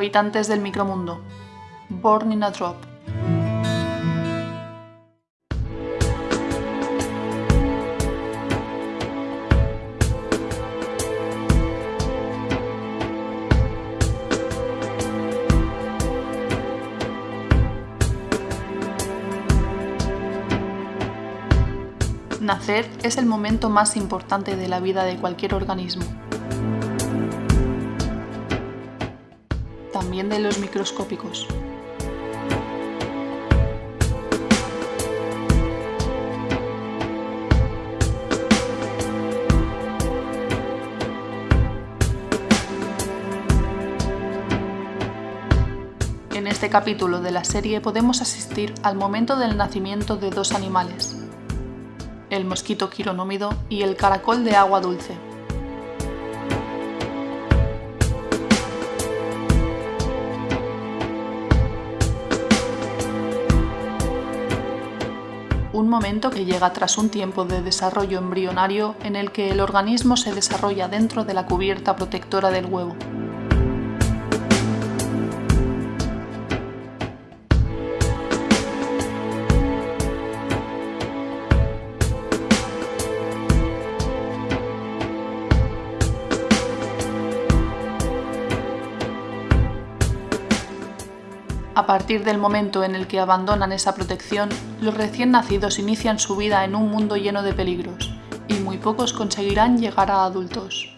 Habitantes del micromundo. Born in a Drop. Nacer es el momento más importante de la vida de cualquier organismo. También de los microscópicos. En este capítulo de la serie podemos asistir al momento del nacimiento de dos animales, el mosquito quironómido y el caracol de agua dulce. Un momento que llega tras un tiempo de desarrollo embrionario en el que el organismo se desarrolla dentro de la cubierta protectora del huevo. A partir del momento en el que abandonan esa protección, los recién nacidos inician su vida en un mundo lleno de peligros, y muy pocos conseguirán llegar a adultos.